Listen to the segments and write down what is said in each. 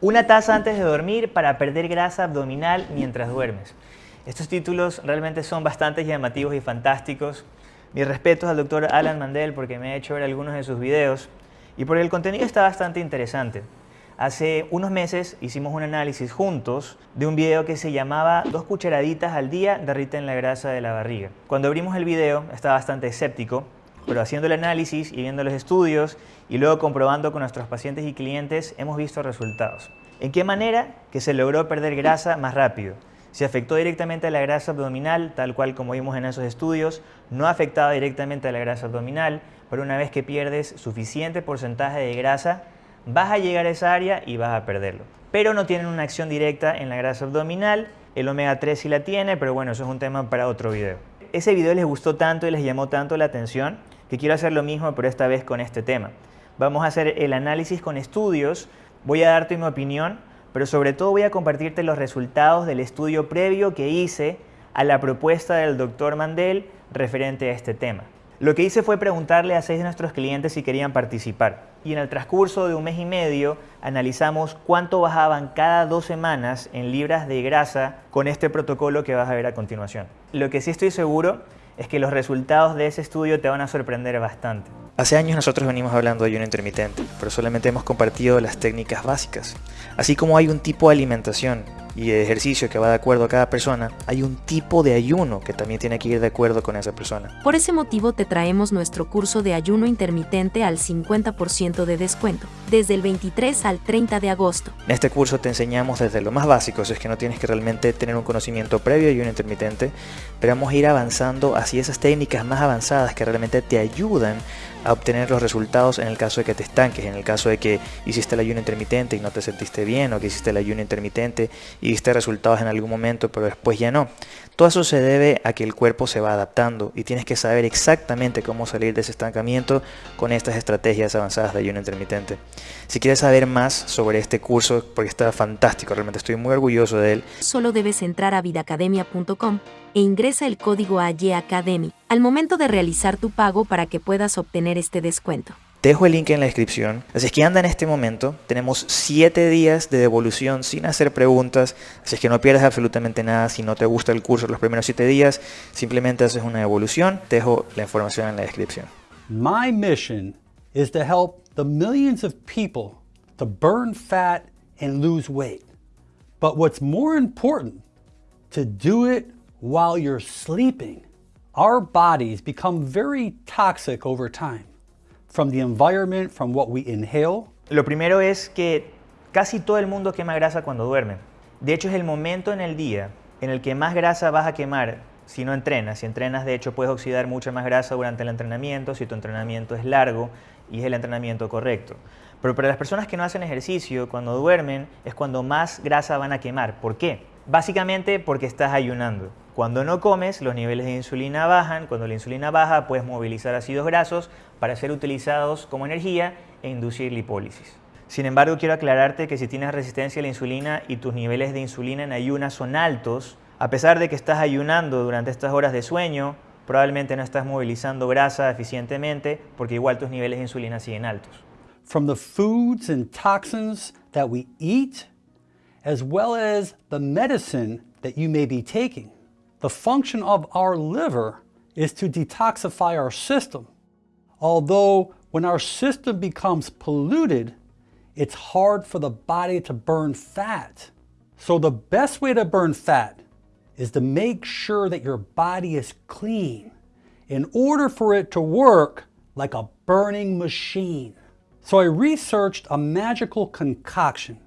Una taza antes de dormir para perder grasa abdominal mientras duermes. Estos títulos realmente son bastante llamativos y fantásticos. Mis respetos al doctor Alan Mandel porque me ha hecho ver algunos de sus videos y porque el contenido está bastante interesante. Hace unos meses hicimos un análisis juntos de un video que se llamaba Dos cucharaditas al día derriten la grasa de la barriga. Cuando abrimos el video estaba bastante escéptico pero haciendo el análisis y viendo los estudios y luego comprobando con nuestros pacientes y clientes hemos visto resultados. ¿En qué manera? Que se logró perder grasa más rápido. Se afectó directamente a la grasa abdominal, tal cual como vimos en esos estudios, no afectaba directamente a la grasa abdominal, pero una vez que pierdes suficiente porcentaje de grasa, vas a llegar a esa área y vas a perderlo. Pero no tienen una acción directa en la grasa abdominal, el omega 3 sí la tiene, pero bueno, eso es un tema para otro video. Ese video les gustó tanto y les llamó tanto la atención que quiero hacer lo mismo, pero esta vez con este tema. Vamos a hacer el análisis con estudios, voy a darte mi opinión, pero sobre todo voy a compartirte los resultados del estudio previo que hice a la propuesta del doctor Mandel referente a este tema. Lo que hice fue preguntarle a seis de nuestros clientes si querían participar y en el transcurso de un mes y medio analizamos cuánto bajaban cada dos semanas en libras de grasa con este protocolo que vas a ver a continuación. Lo que sí estoy seguro es que los resultados de ese estudio te van a sorprender bastante. Hace años nosotros venimos hablando de ayuno intermitente, pero solamente hemos compartido las técnicas básicas. Así como hay un tipo de alimentación y ejercicio que va de acuerdo a cada persona, hay un tipo de ayuno que también tiene que ir de acuerdo con esa persona. Por ese motivo te traemos nuestro curso de ayuno intermitente al 50% de descuento, desde el 23 al 30 de agosto. En este curso te enseñamos desde lo más básico, es que no tienes que realmente tener un conocimiento previo de ayuno intermitente, pero vamos a ir avanzando hacia esas técnicas más avanzadas que realmente te ayudan a obtener los resultados en el caso de que te estanques, en el caso de que hiciste el ayuno intermitente y no te sentiste bien, o que hiciste el ayuno intermitente y viste resultados en algún momento, pero después ya no. Todo eso se debe a que el cuerpo se va adaptando y tienes que saber exactamente cómo salir de ese estancamiento con estas estrategias avanzadas de ayuno intermitente. Si quieres saber más sobre este curso, porque está fantástico, realmente estoy muy orgulloso de él. Solo debes entrar a vidacademia.com e ingresa el código AYACADEMY al momento de realizar tu pago para que puedas obtener este descuento. Te dejo el link en la descripción. Así es que anda en este momento. Tenemos 7 días de devolución sin hacer preguntas. Así es que no pierdas absolutamente nada. Si no te gusta el curso los primeros 7 días, simplemente haces una devolución. Te dejo la información en la descripción. My mission is to help the millions of people to burn fat and lose weight. But what's more important, to do it while you're sleeping. Our bodies become very toxic over time from the environment, from what we inhale. Lo primero es que casi todo el mundo quema grasa cuando duerme. De hecho, es el momento en el día en el que más grasa vas a quemar si no entrenas. Si entrenas, de hecho, puedes oxidar mucha más grasa durante el entrenamiento si tu entrenamiento es largo y es el entrenamiento correcto. Pero para las personas que no hacen ejercicio, cuando duermen, es cuando más grasa van a quemar. ¿Por qué? Básicamente porque estás ayunando. Cuando no comes, los niveles de insulina bajan. Cuando la insulina baja, puedes movilizar ácidos grasos para ser utilizados como energía e inducir lipólisis. Sin embargo, quiero aclararte que si tienes resistencia a la insulina y tus niveles de insulina en ayunas son altos, a pesar de que estás ayunando durante estas horas de sueño, probablemente no estás movilizando grasa eficientemente porque igual tus niveles de insulina siguen altos. From the foods and toxins that we eat, as well as the medicine that you may be taking. The function of our liver is to detoxify our system. Although when our system becomes polluted, it's hard for the body to burn fat. So the best way to burn fat is to make sure that your body is clean in order for it to work like a burning machine. So I researched a magical concoction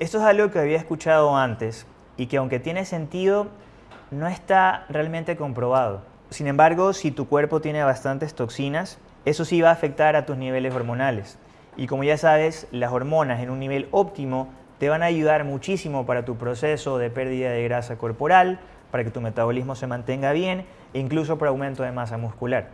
Esto es algo que había escuchado antes y que aunque tiene sentido, no está realmente comprobado. Sin embargo, si tu cuerpo tiene bastantes toxinas, eso sí va a afectar a tus niveles hormonales. Y como ya sabes, las hormonas en un nivel óptimo te van a ayudar muchísimo para tu proceso de pérdida de grasa corporal, para que tu metabolismo se mantenga bien e incluso para aumento de masa muscular.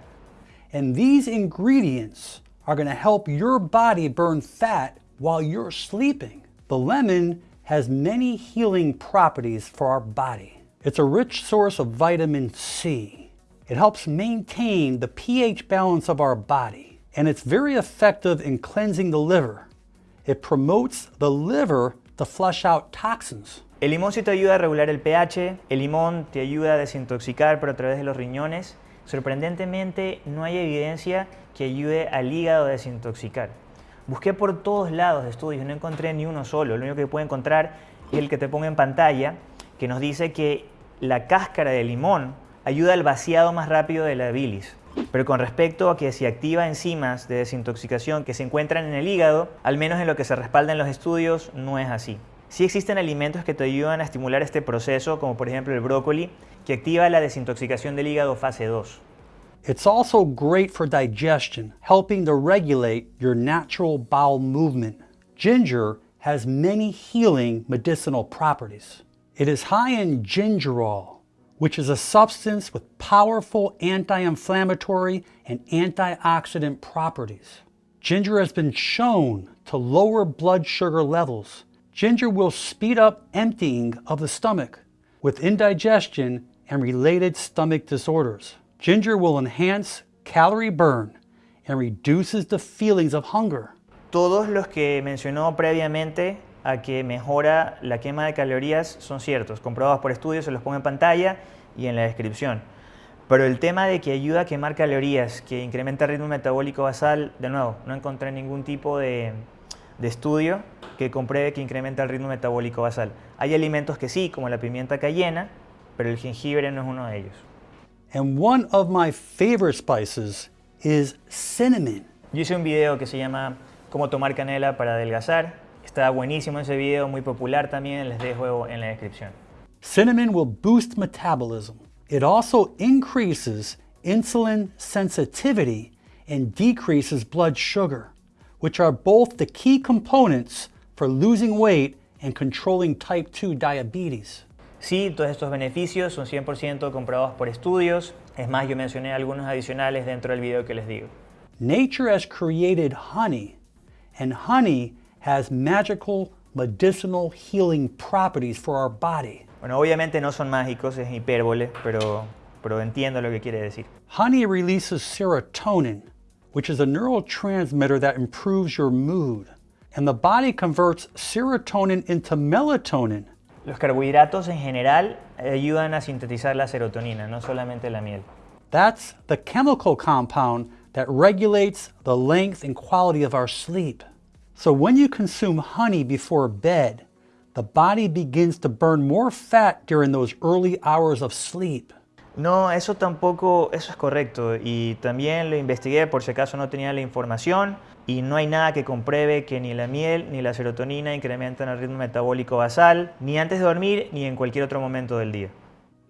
And these ingredients are going to help your body burn fat while you're sleeping. The lemon has many healing properties for our body. It's a rich source of vitamin C. It helps maintain the pH balance of our body, and it's very effective in cleansing the liver. It promotes the liver to flush out toxins. El limón sí te ayuda a regular el pH, el limón te ayuda a desintoxicar pero a través de los riñones. Sorprendentemente no hay evidencia que ayude al hígado a desintoxicar. Busqué por todos lados estudios, no encontré ni uno solo. Lo único que puedo encontrar es el que te pongo en pantalla, que nos dice que la cáscara de limón ayuda al vaciado más rápido de la bilis. Pero con respecto a que si activa enzimas de desintoxicación que se encuentran en el hígado, al menos en lo que se respalda en los estudios, no es así. Sí existen alimentos que te ayudan a estimular este proceso, como por ejemplo el brócoli, que activa la desintoxicación del hígado fase 2. It's also great for digestion, helping to regulate your natural bowel movement. Ginger has many healing medicinal properties. It is high in gingerol, which is a substance with powerful anti-inflammatory and antioxidant properties. Ginger has been shown to lower blood sugar levels. Ginger will speed up emptying of the stomach with indigestion and related stomach disorders. Ginger will enhance calorie burn and reduces the feelings of hunger. Todos los que mencionó previamente a que mejora la quema de calorías son ciertos, comprobados por estudios, se los pongo en pantalla y en la descripción. Pero el tema de que ayuda a quemar calorías, que incrementa el ritmo metabólico basal, de nuevo, no encontré ningún tipo de, de estudio que compruebe que incrementa el ritmo metabólico basal. Hay alimentos que sí, como la pimienta cayena, pero el jengibre no es uno de ellos. And one of my favorite spices is cinnamon. Yo hice un video que se llama Cómo tomar canela para adelgazar. Está buenísimo ese video, muy popular también, les dejo en la descripción. Cinnamon will boost metabolism. It also increases insulin sensitivity and decreases blood sugar, which are both the key components for losing weight and controlling type 2 diabetes. Sí, todos estos beneficios son 100% comprobados por estudios. Es más, yo mencioné algunos adicionales dentro del video que les digo. Nature has created honey, and honey has magical medicinal healing properties for our body. Bueno, obviamente no son mágicos, es hipérbole, pero, pero entiendo lo que quiere decir. Honey releases serotonin, which is a neurotransmitter that improves your mood. And the body converts serotonin into melatonin, Los carbohidratos en general ayudan a sintetizar la serotonina, no solamente la miel. That's the chemical compound that regulates the length and quality of our sleep. So when you consume honey before bed, the body begins to burn more fat during those early hours of sleep. No, eso tampoco, eso es correcto y también lo investigué por si acaso no tenía la información y no hay nada que compruebe que ni la miel ni la serotonina incrementan el ritmo metabólico basal, ni antes de dormir ni en cualquier otro momento del día.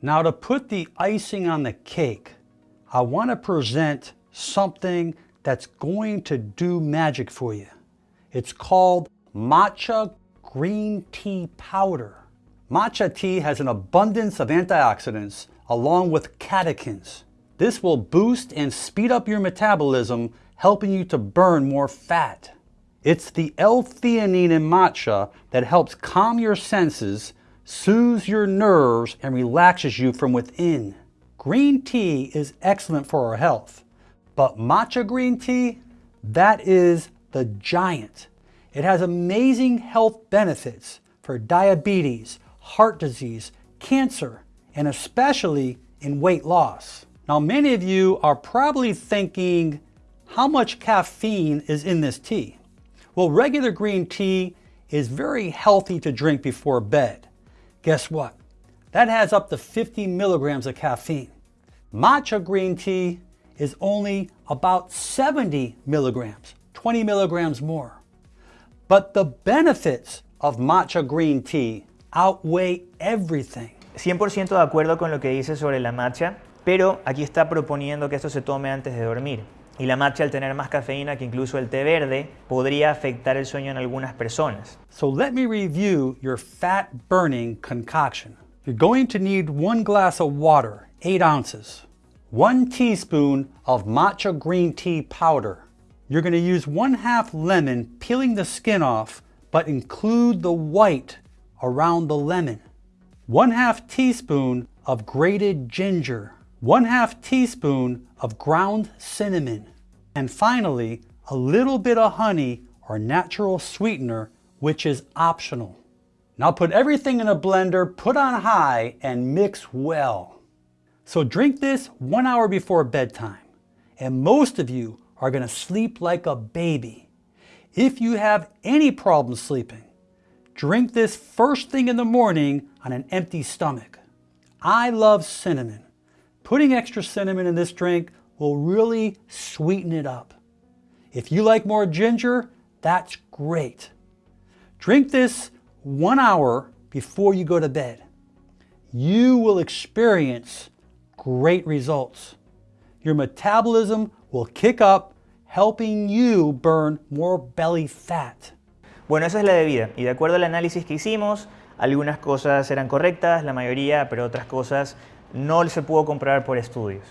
Now to put the icing on the cake, I want to present something that's going to do magic for you. It's called matcha green tea powder. Matcha tea has an abundance of antioxidants along with catechins. This will boost and speed up your metabolism, helping you to burn more fat. It's the L-theanine in matcha that helps calm your senses, soothes your nerves, and relaxes you from within. Green tea is excellent for our health, but matcha green tea, that is the giant. It has amazing health benefits for diabetes, heart disease, cancer, and especially in weight loss. Now, many of you are probably thinking, how much caffeine is in this tea? Well, regular green tea is very healthy to drink before bed. Guess what? That has up to 50 milligrams of caffeine. Matcha green tea is only about 70 milligrams, 20 milligrams more. But the benefits of matcha green tea outweigh everything. 100% de acuerdo con lo que dice sobre la matcha, pero aquí está proponiendo que esto se tome antes de dormir. Y la matcha al tener más cafeína que incluso el té verde podría afectar el sueño en algunas personas. So let me review your fat burning concoction. You're going to need one glass of water, 8 ounces, one teaspoon of matcha green tea powder. You're going to use one half lemon, peeling the skin off, but include the white around the lemon. One half teaspoon of grated ginger, one half teaspoon of ground cinnamon, and finally, a little bit of honey or natural sweetener, which is optional. Now put everything in a blender, put on high, and mix well. So drink this one hour before bedtime, and most of you are going to sleep like a baby. If you have any problem sleeping, drink this first thing in the morning on an empty stomach. I love cinnamon. Putting extra cinnamon in this drink will really sweeten it up. If you like more ginger, that's great. Drink this one hour before you go to bed. You will experience great results. Your metabolism will kick up, helping you burn more belly fat. Bueno, esa es la bebida. Y de acuerdo al análisis que hicimos, algunas cosas eran correctas, la mayoría, pero otras cosas no se pudo comprobar por estudios.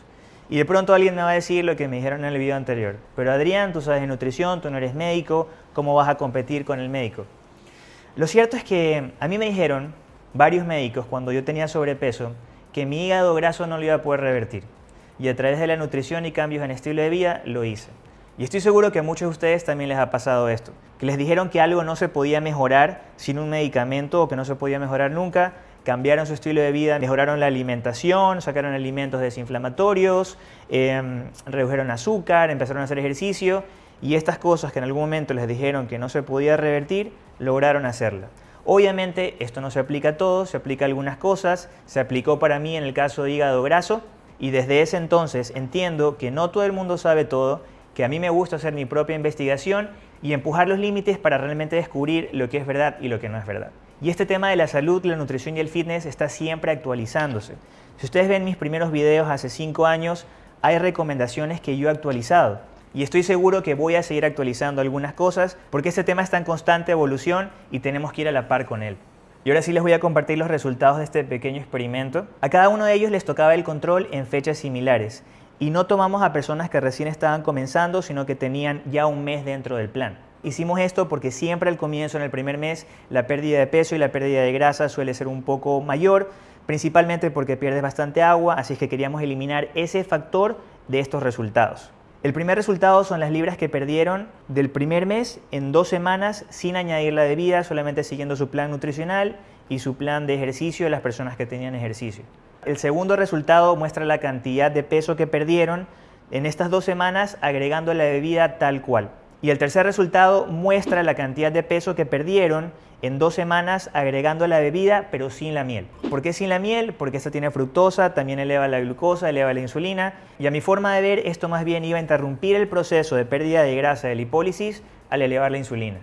Y de pronto alguien me va a decir lo que me dijeron en el video anterior. Pero Adrián, tú sabes de nutrición, tú no eres médico, ¿cómo vas a competir con el médico? Lo cierto es que a mí me dijeron varios médicos cuando yo tenía sobrepeso que mi hígado graso no lo iba a poder revertir. Y a través de la nutrición y cambios en estilo de vida lo hice. Y estoy seguro que a muchos de ustedes también les ha pasado esto, que les dijeron que algo no se podía mejorar sin un medicamento o que no se podía mejorar nunca, cambiaron su estilo de vida, mejoraron la alimentación, sacaron alimentos desinflamatorios, em, redujeron azúcar, empezaron a hacer ejercicio y estas cosas que en algún momento les dijeron que no se podía revertir, lograron hacerla. Obviamente esto no se aplica a todos, se aplica a algunas cosas, se aplicó para mí en el caso de hígado graso y desde ese entonces entiendo que no todo el mundo sabe todo, que a mí me gusta hacer mi propia investigación y empujar los límites para realmente descubrir lo que es verdad y lo que no es verdad. Y este tema de la salud, la nutrición y el fitness está siempre actualizándose. Si ustedes ven mis primeros videos hace 5 años, hay recomendaciones que yo he actualizado. Y estoy seguro que voy a seguir actualizando algunas cosas porque este tema está en constante evolución y tenemos que ir a la par con él. Y ahora sí les voy a compartir los resultados de este pequeño experimento. A cada uno de ellos les tocaba el control en fechas similares. Y no tomamos a personas que recién estaban comenzando, sino que tenían ya un mes dentro del plan. Hicimos esto porque siempre al comienzo, en el primer mes, la pérdida de peso y la pérdida de grasa suele ser un poco mayor, principalmente porque pierdes bastante agua, así es que queríamos eliminar ese factor de estos resultados. El primer resultado son las libras que perdieron del primer mes en dos semanas sin añadir la bebida, solamente siguiendo su plan nutricional y su plan de ejercicio de las personas que tenían ejercicio. El segundo resultado muestra la cantidad de peso que perdieron en estas dos semanas agregando la bebida tal cual. Y el tercer resultado muestra la cantidad de peso que perdieron en dos semanas agregando la bebida pero sin la miel. ¿Por qué sin la miel? Porque esta tiene fructosa, también eleva la glucosa, eleva la insulina y a mi forma de ver esto más bien iba a interrumpir el proceso de pérdida de grasa de lipólisis al elevar la insulina.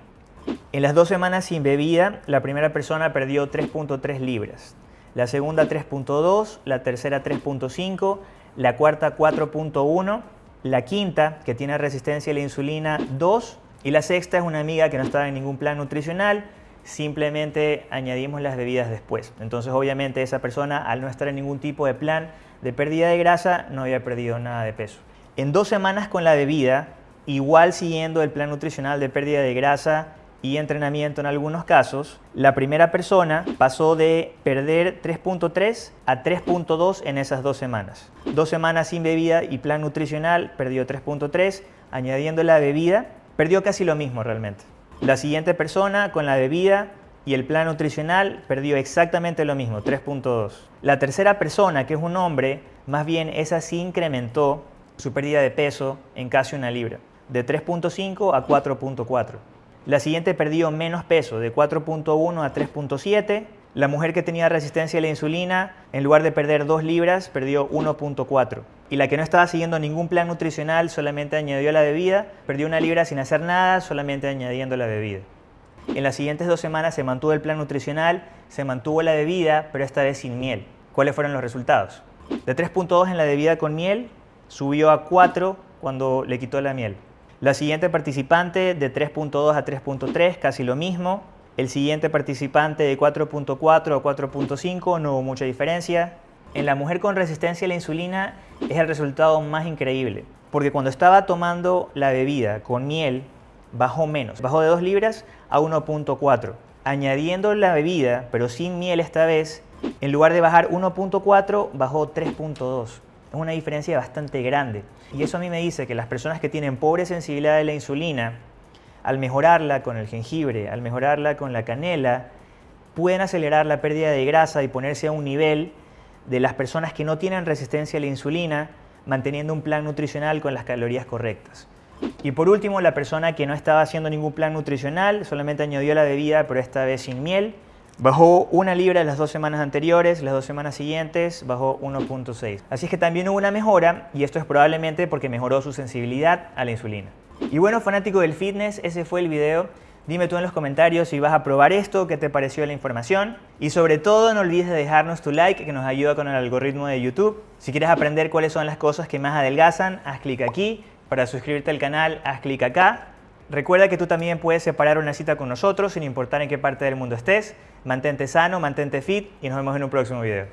En las dos semanas sin bebida, la primera persona perdió 3.3 libras, la segunda 3.2, la tercera 3.5, la cuarta 4.1 la quinta, que tiene resistencia a la insulina 2, y la sexta es una amiga que no estaba en ningún plan nutricional, simplemente añadimos las bebidas después. Entonces obviamente esa persona al no estar en ningún tipo de plan de pérdida de grasa no había perdido nada de peso. En dos semanas con la bebida, igual siguiendo el plan nutricional de pérdida de grasa y entrenamiento en algunos casos, la primera persona pasó de perder 3.3 a 3.2 en esas dos semanas. Dos semanas sin bebida y plan nutricional perdió 3.3, añadiendo la bebida, perdió casi lo mismo realmente. La siguiente persona con la bebida y el plan nutricional perdió exactamente lo mismo, 3.2. La tercera persona, que es un hombre, más bien esa sí incrementó su pérdida de peso en casi una libra, de 3.5 a 4.4. La siguiente perdió menos peso, de 4.1 a 3.7. La mujer que tenía resistencia a la insulina, en lugar de perder 2 libras, perdió 1.4. Y la que no estaba siguiendo ningún plan nutricional, solamente añadió la bebida, perdió una libra sin hacer nada, solamente añadiendo la bebida. En las siguientes dos semanas se mantuvo el plan nutricional, se mantuvo la bebida, pero esta vez sin miel. ¿Cuáles fueron los resultados? De 3.2 en la bebida con miel, subió a 4 cuando le quitó la miel. La siguiente participante de 3.2 a 3.3, casi lo mismo. El siguiente participante de 4.4 a 4.5, no hubo mucha diferencia. En la mujer con resistencia a la insulina es el resultado más increíble, porque cuando estaba tomando la bebida con miel, bajó menos, bajó de 2 libras a 1.4. Añadiendo la bebida, pero sin miel esta vez, en lugar de bajar 1.4, bajó 3.2. Es una diferencia bastante grande. Y eso a mí me dice que las personas que tienen pobre sensibilidad de la insulina, al mejorarla con el jengibre, al mejorarla con la canela, pueden acelerar la pérdida de grasa y ponerse a un nivel de las personas que no tienen resistencia a la insulina, manteniendo un plan nutricional con las calorías correctas. Y por último, la persona que no estaba haciendo ningún plan nutricional, solamente añadió la bebida, pero esta vez sin miel, bajó una libra las dos semanas anteriores, las dos semanas siguientes bajó 1.6. Así es que también hubo una mejora y esto es probablemente porque mejoró su sensibilidad a la insulina. Y bueno, fanático del fitness, ese fue el video. Dime tú en los comentarios si vas a probar esto, qué te pareció la información. Y sobre todo no olvides de dejarnos tu like que nos ayuda con el algoritmo de YouTube. Si quieres aprender cuáles son las cosas que más adelgazan, haz clic aquí. Para suscribirte al canal, haz clic acá. Recuerda que tú también puedes separar una cita con nosotros sin importar en qué parte del mundo estés. Mantente sano, mantente fit y nos vemos en un próximo video.